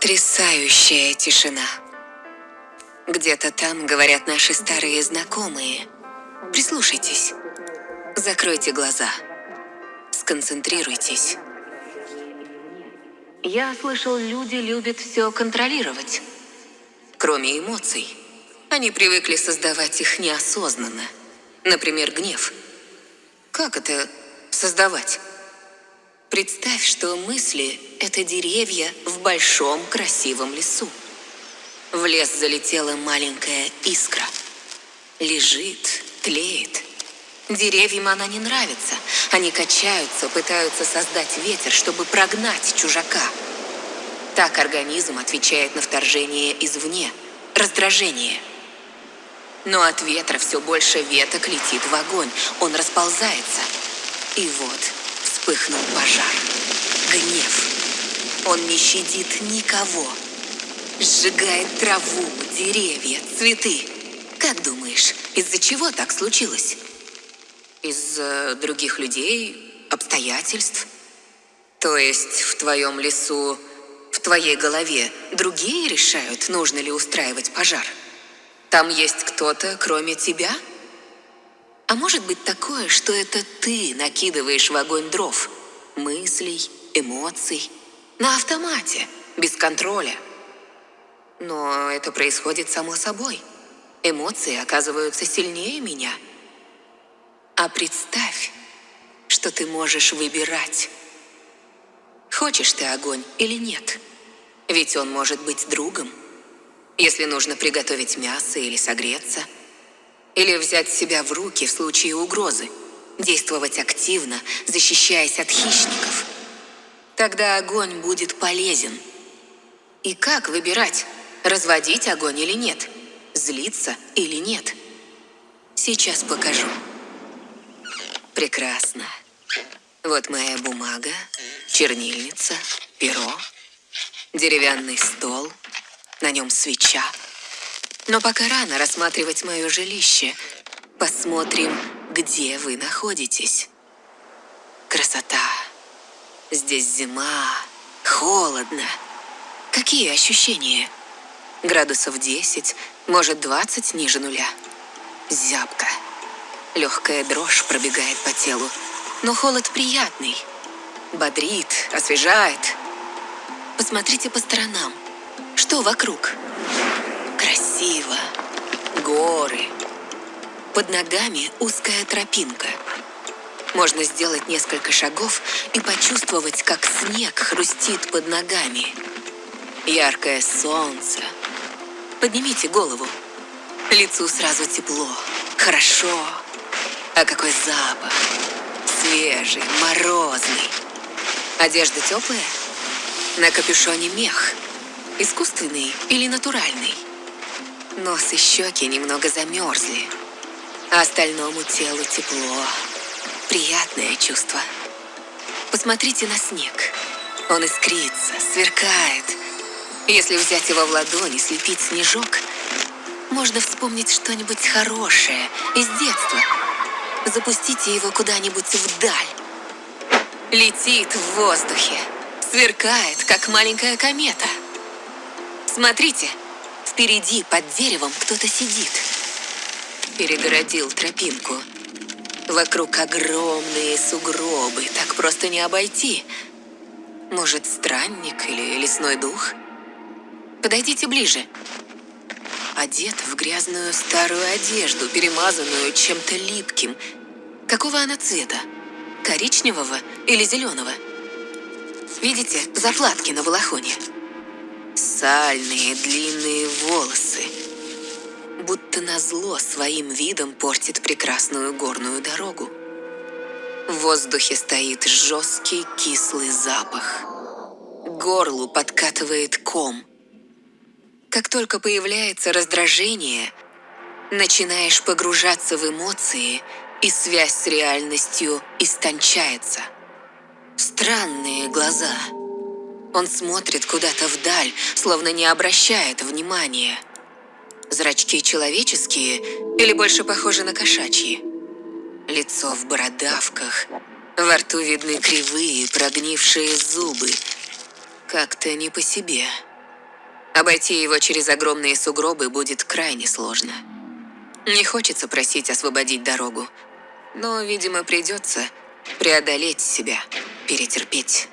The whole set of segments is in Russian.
Потрясающая тишина. Где-то там говорят наши старые знакомые. Прислушайтесь. Закройте глаза. Сконцентрируйтесь. Я слышал, люди любят все контролировать. Кроме эмоций. Они привыкли создавать их неосознанно. Например, гнев. Как это создавать? Представь, что мысли – это деревья в большом красивом лесу. В лес залетела маленькая искра. Лежит, тлеет. Деревьям она не нравится. Они качаются, пытаются создать ветер, чтобы прогнать чужака. Так организм отвечает на вторжение извне, раздражение. Но от ветра все больше веток летит в огонь, он расползается. И вот вспыхнул пожар. Гнев. Он не щадит никого. Сжигает траву, деревья, цветы. Как думаешь, из-за чего так случилось? Из-за других людей, обстоятельств? То есть в твоем лесу, в твоей голове другие решают, нужно ли устраивать пожар? Там есть кто-то, кроме тебя? А может быть такое, что это ты накидываешь в огонь дров, мыслей, эмоций, на автомате, без контроля. Но это происходит само собой. Эмоции оказываются сильнее меня. А представь, что ты можешь выбирать. Хочешь ты огонь или нет? Ведь он может быть другом. Если нужно приготовить мясо или согреться – или взять себя в руки в случае угрозы. Действовать активно, защищаясь от хищников. Тогда огонь будет полезен. И как выбирать, разводить огонь или нет? Злиться или нет? Сейчас покажу. Прекрасно. Вот моя бумага, чернильница, перо, деревянный стол, на нем свеча. Но пока рано рассматривать мое жилище. Посмотрим, где вы находитесь. Красота. Здесь зима, холодно. Какие ощущения? Градусов 10, может 20 ниже нуля. Зябко. Легкая дрожь пробегает по телу, но холод приятный. Бодрит, освежает. Посмотрите по сторонам. Что вокруг? Красиво. Горы. Под ногами узкая тропинка. Можно сделать несколько шагов и почувствовать, как снег хрустит под ногами. Яркое солнце. Поднимите голову. Лицу сразу тепло. Хорошо. А какой запах. Свежий, морозный. Одежда теплая? На капюшоне мех. Искусственный или натуральный? Нос и щеки немного замерзли, а остальному телу тепло. Приятное чувство. Посмотрите на снег. Он искрится, сверкает. Если взять его в ладони, слепить снежок, можно вспомнить что-нибудь хорошее из детства. Запустите его куда-нибудь вдаль. Летит в воздухе, сверкает, как маленькая комета. Смотрите, Впереди, под деревом, кто-то сидит. Перегородил тропинку. Вокруг огромные сугробы, так просто не обойти. Может, странник или лесной дух? Подойдите ближе. Одет в грязную старую одежду, перемазанную чем-то липким. Какого она цвета? Коричневого или зеленого? Видите заплатки на балахоне? Сальные длинные волосы. Будто назло своим видом портит прекрасную горную дорогу. В воздухе стоит жесткий кислый запах. Горлу подкатывает ком. Как только появляется раздражение, начинаешь погружаться в эмоции, и связь с реальностью истончается. Странные глаза – он смотрит куда-то вдаль, словно не обращает внимания. Зрачки человеческие или больше похожи на кошачьи? Лицо в бородавках, во рту видны кривые, прогнившие зубы. Как-то не по себе. Обойти его через огромные сугробы будет крайне сложно. Не хочется просить освободить дорогу, но, видимо, придется преодолеть себя, перетерпеть.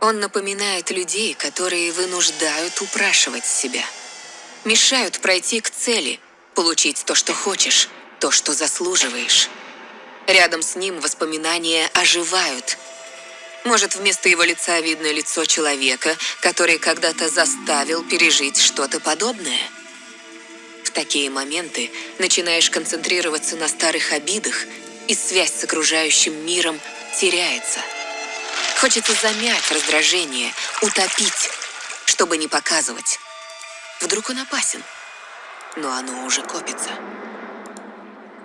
Он напоминает людей, которые вынуждают упрашивать себя. Мешают пройти к цели, получить то, что хочешь, то, что заслуживаешь. Рядом с ним воспоминания оживают – может, вместо его лица видно лицо человека, который когда-то заставил пережить что-то подобное? В такие моменты начинаешь концентрироваться на старых обидах, и связь с окружающим миром теряется. Хочется замять раздражение, утопить, чтобы не показывать. Вдруг он опасен, но оно уже копится.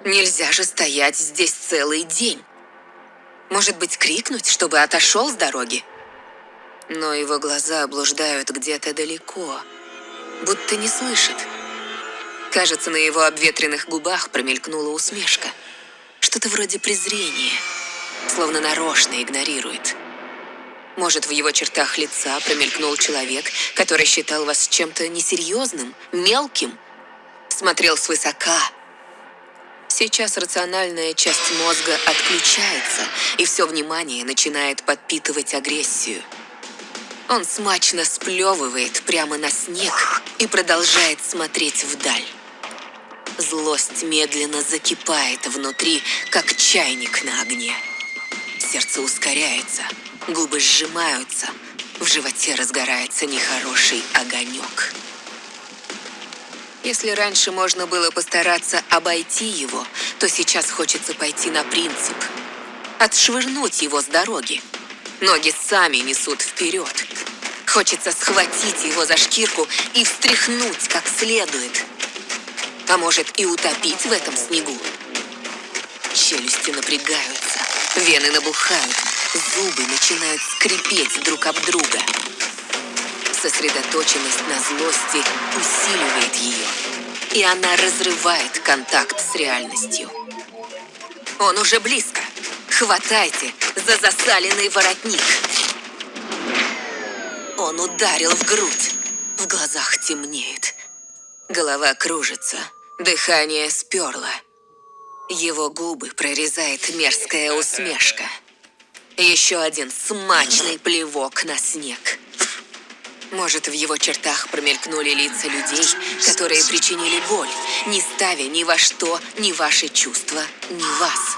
Нельзя же стоять здесь целый день. Может быть, крикнуть, чтобы отошел с дороги? Но его глаза блуждают где-то далеко, будто не слышит. Кажется, на его обветренных губах промелькнула усмешка. Что-то вроде презрения, словно нарочно игнорирует. Может, в его чертах лица промелькнул человек, который считал вас чем-то несерьезным, мелким, смотрел свысока, Сейчас рациональная часть мозга отключается, и все внимание начинает подпитывать агрессию. Он смачно сплевывает прямо на снег и продолжает смотреть вдаль. Злость медленно закипает внутри, как чайник на огне. Сердце ускоряется, губы сжимаются, в животе разгорается нехороший огонек. Если раньше можно было постараться обойти его, то сейчас хочется пойти на принцип. Отшвырнуть его с дороги. Ноги сами несут вперед. Хочется схватить его за шкирку и встряхнуть как следует. А может и утопить в этом снегу. Челюсти напрягаются, вены набухают, зубы начинают скрипеть друг об друга. Сосредоточенность на злости усиливает ее, и она разрывает контакт с реальностью. Он уже близко. Хватайте за засаленный воротник. Он ударил в грудь. В глазах темнеет. Голова кружится. Дыхание сперло. Его губы прорезает мерзкая усмешка. Еще один смачный плевок на снег. Может, в его чертах промелькнули лица людей, которые причинили боль, не ставя ни во что ни ваши чувства, ни вас.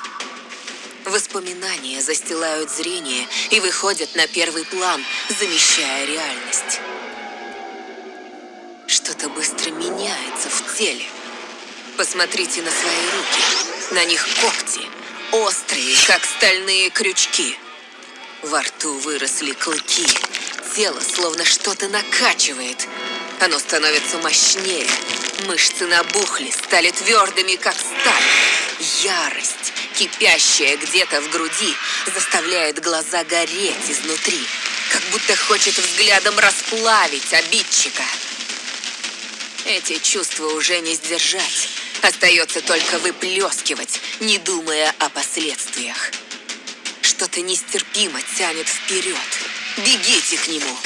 Воспоминания застилают зрение и выходят на первый план, замещая реальность. Что-то быстро меняется в теле. Посмотрите на свои руки. На них когти, острые, как стальные крючки. Во рту выросли клыки, тело словно что-то накачивает. Оно становится мощнее. Мышцы набухли, стали твердыми, как сталь. Ярость, кипящая где-то в груди, заставляет глаза гореть изнутри, как будто хочет взглядом расплавить обидчика. Эти чувства уже не сдержать. Остается только выплескивать, не думая о последствиях. Что-то нестерпимо тянет вперед. Бегите к нему!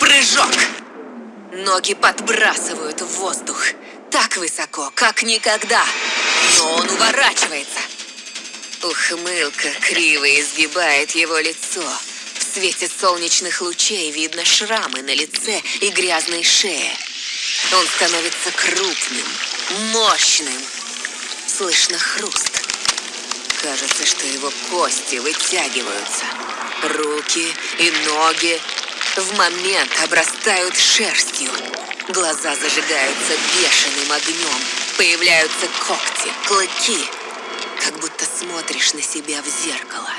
Прыжок! Ноги подбрасывают в воздух. Так высоко, как никогда. Но он уворачивается. Ухмылка криво изгибает его лицо. В свете солнечных лучей видно шрамы на лице и грязной шее. Он становится крупным, мощным. Слышно хруст. Кажется, что его кости вытягиваются. Руки и ноги в момент обрастают шерстью. Глаза зажигаются бешеным огнем. Появляются когти, клыки. Как будто смотришь на себя в зеркало.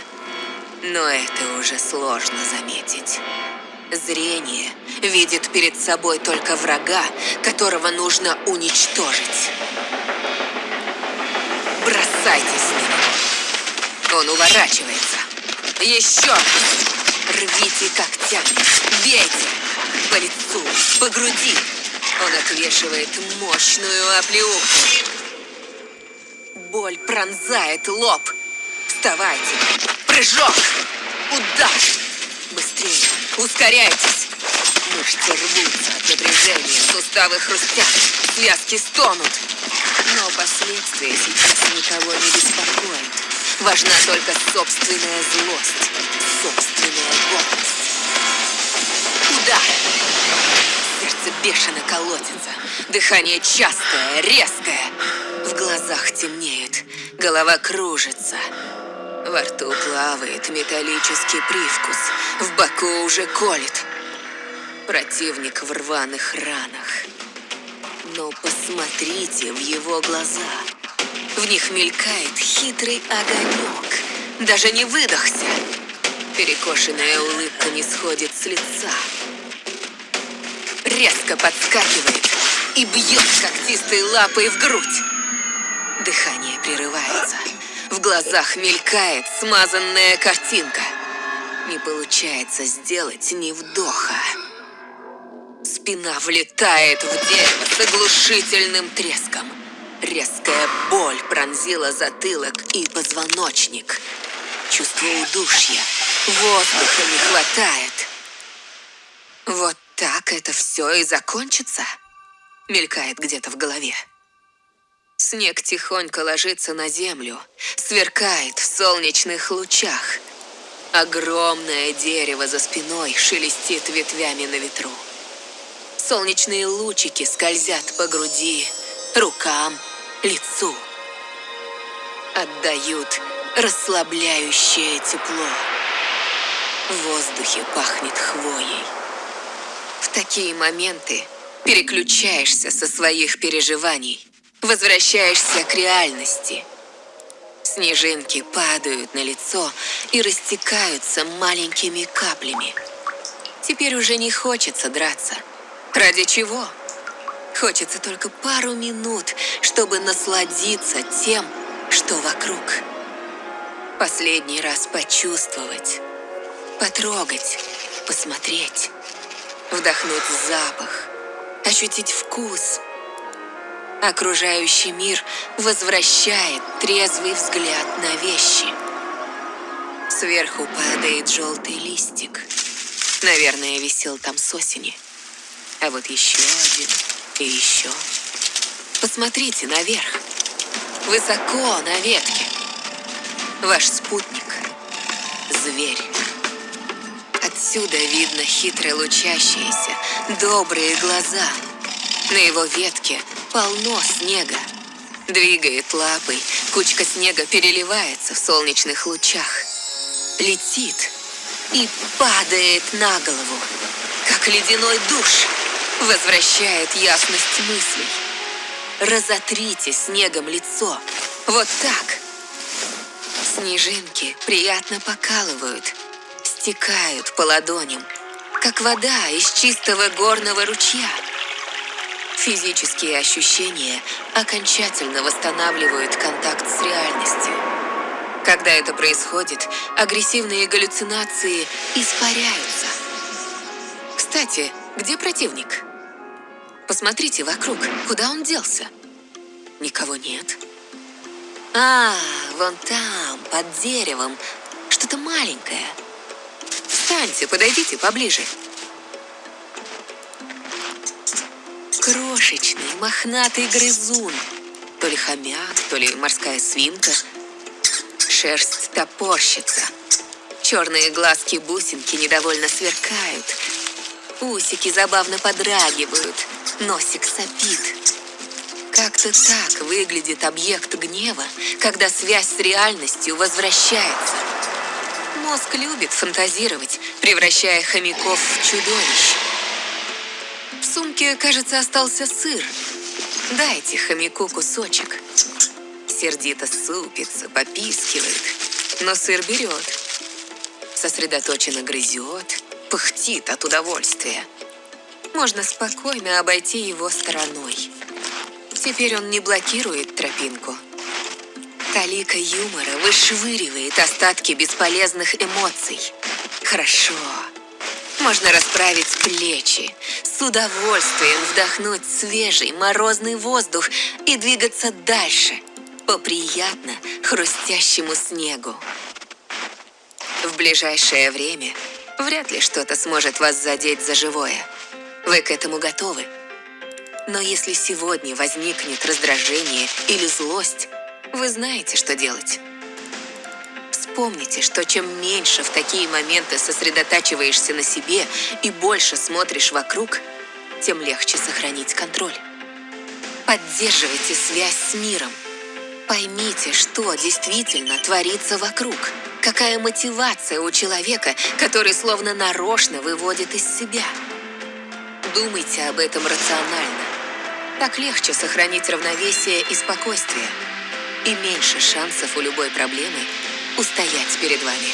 Но это уже сложно заметить. Зрение видит перед собой только врага, которого нужно уничтожить. Бросайтесь на него. Он уворачивается. Еще! Рвите когтями, бейте! По лицу, по груди. Он отвешивает мощную оплеуху. Боль пронзает лоб. Вставайте! Прыжок! Удар! Быстрее! Ускоряйтесь! Мышцы рвутся от напряжения, суставы хрустят, связки стонут. Но последствия сейчас никого не беспокоят. Важна только собственная злость, собственная гордость. Удар! Сердце бешено колотится, дыхание частое, резкое. В глазах темнеет, голова кружится. Во рту плавает металлический привкус, в боку уже колет. Противник в рваных ранах. Но посмотрите в его глаза. В них мелькает хитрый огонек. Даже не выдохся. Перекошенная улыбка не сходит с лица. Резко подскакивает и бьет когтистой лапой в грудь. Дыхание прерывается. В глазах мелькает смазанная картинка. Не получается сделать ни вдоха. Спина влетает в дерево с оглушительным треском. Резкая боль пронзила затылок и позвоночник. Чувство удушья. Воздуха не хватает. Вот так это все и закончится? Мелькает где-то в голове. Снег тихонько ложится на землю, сверкает в солнечных лучах. Огромное дерево за спиной шелестит ветвями на ветру. Солнечные лучики скользят по груди, рукам, лицу. Отдают расслабляющее тепло. В воздухе пахнет хвоей. В такие моменты переключаешься со своих переживаний, возвращаешься к реальности. Снежинки падают на лицо и растекаются маленькими каплями. Теперь уже не хочется драться. Ради чего? Хочется только пару минут, чтобы насладиться тем, что вокруг. Последний раз почувствовать, потрогать, посмотреть, вдохнуть запах, ощутить вкус. Окружающий мир возвращает трезвый взгляд на вещи. Сверху падает желтый листик. Наверное, висел там с осени. А вот еще один и еще. Посмотрите наверх. Высоко на ветке. Ваш спутник. Зверь. Отсюда видно хитро лучащиеся, добрые глаза. На его ветке полно снега. Двигает лапой, кучка снега переливается в солнечных лучах. Летит и падает на голову, как ледяной душ возвращает ясность мыслей. Разотрите снегом лицо. Вот так. Снежинки приятно покалывают, стекают по ладоням, как вода из чистого горного ручья. Физические ощущения окончательно восстанавливают контакт с реальностью. Когда это происходит, агрессивные галлюцинации испаряются. Кстати, где противник? Посмотрите вокруг, куда он делся? Никого нет. А, вон там, под деревом, что-то маленькое. Встаньте, подойдите поближе. Крошечный, мохнатый грызун. То ли хомяк, то ли морская свинка. Шерсть топорщится. Черные глазки-бусинки недовольно сверкают. Усики забавно подрагивают. Носик сопит. Как-то так выглядит объект гнева, когда связь с реальностью возвращается. Мозг любит фантазировать, превращая хомяков в чудовищ. В сумке, кажется, остался сыр. Дайте хомяку кусочек. Сердито супится, попискивает, но сыр берет. Сосредоточенно грызет, пыхтит от удовольствия можно спокойно обойти его стороной. Теперь он не блокирует тропинку. Талика юмора вышвыривает остатки бесполезных эмоций. Хорошо. Можно расправить плечи, с удовольствием вдохнуть свежий морозный воздух и двигаться дальше по приятно хрустящему снегу. В ближайшее время вряд ли что-то сможет вас задеть за живое. Вы к этому готовы. Но если сегодня возникнет раздражение или злость, вы знаете, что делать. Вспомните, что чем меньше в такие моменты сосредотачиваешься на себе и больше смотришь вокруг, тем легче сохранить контроль. Поддерживайте связь с миром. Поймите, что действительно творится вокруг. Какая мотивация у человека, который словно нарочно выводит из себя. Думайте об этом рационально. Так легче сохранить равновесие и спокойствие. И меньше шансов у любой проблемы устоять перед вами.